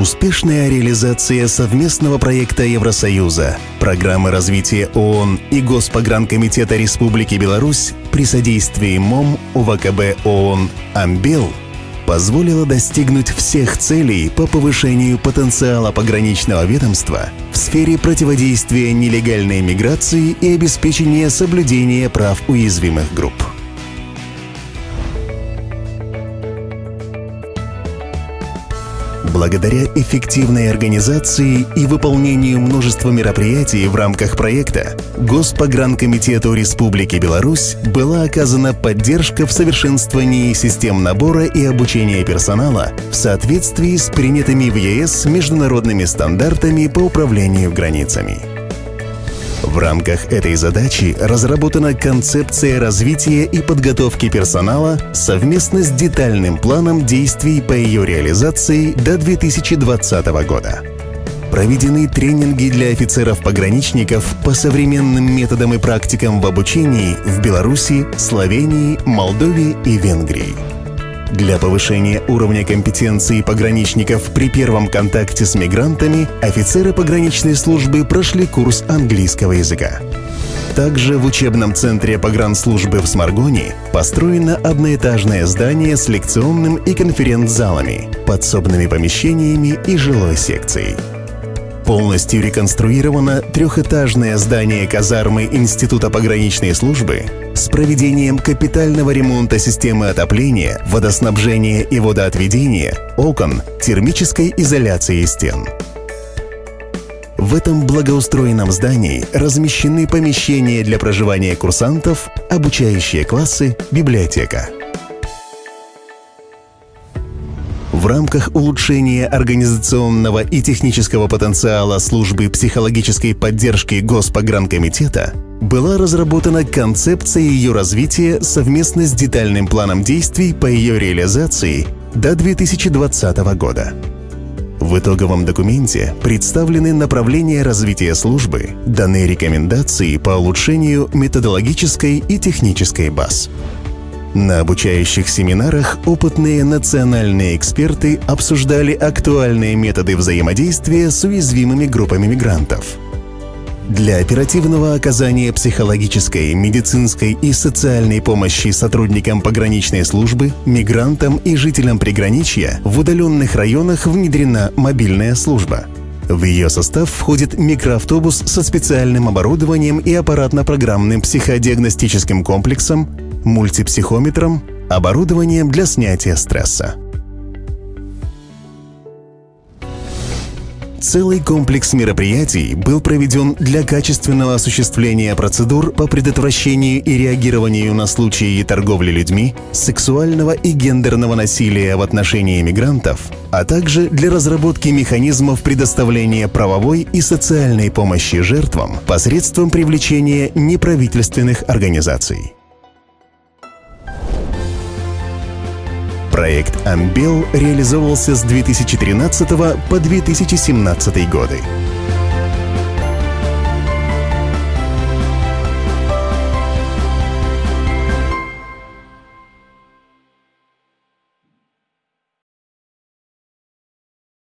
Успешная реализация совместного проекта Евросоюза, программы развития ООН и Госпогранкомитета Республики Беларусь при содействии МОМ УВКБ ООН «Амбел» позволила достигнуть всех целей по повышению потенциала пограничного ведомства в сфере противодействия нелегальной миграции и обеспечения соблюдения прав уязвимых групп. Благодаря эффективной организации и выполнению множества мероприятий в рамках проекта Госпогранкомитету Республики Беларусь была оказана поддержка в совершенствовании систем набора и обучения персонала в соответствии с принятыми в ЕС международными стандартами по управлению границами. В рамках этой задачи разработана концепция развития и подготовки персонала совместно с детальным планом действий по ее реализации до 2020 года. Проведены тренинги для офицеров-пограничников по современным методам и практикам в обучении в Беларуси, Словении, Молдове и Венгрии. Для повышения уровня компетенции пограничников при первом контакте с мигрантами офицеры пограничной службы прошли курс английского языка. Также в учебном центре погранслужбы в Сморгоне построено одноэтажное здание с лекционным и конференц-залами, подсобными помещениями и жилой секцией. Полностью реконструировано трехэтажное здание казармы Института пограничной службы с проведением капитального ремонта системы отопления, водоснабжения и водоотведения, окон, термической изоляции стен. В этом благоустроенном здании размещены помещения для проживания курсантов, обучающие классы, библиотека. В рамках улучшения организационного и технического потенциала службы психологической поддержки Госпогранкомитета была разработана концепция ее развития совместно с детальным планом действий по ее реализации до 2020 года. В итоговом документе представлены направления развития службы, даны рекомендации по улучшению методологической и технической баз. На обучающих семинарах опытные национальные эксперты обсуждали актуальные методы взаимодействия с уязвимыми группами мигрантов. Для оперативного оказания психологической, медицинской и социальной помощи сотрудникам пограничной службы, мигрантам и жителям приграничья в удаленных районах внедрена мобильная служба. В ее состав входит микроавтобус со специальным оборудованием и аппаратно-программным психодиагностическим комплексом, мультипсихометром, оборудованием для снятия стресса. Целый комплекс мероприятий был проведен для качественного осуществления процедур по предотвращению и реагированию на случаи торговли людьми, сексуального и гендерного насилия в отношении мигрантов, а также для разработки механизмов предоставления правовой и социальной помощи жертвам посредством привлечения неправительственных организаций. Проект «Амбел» реализовывался с 2013 по 2017 годы.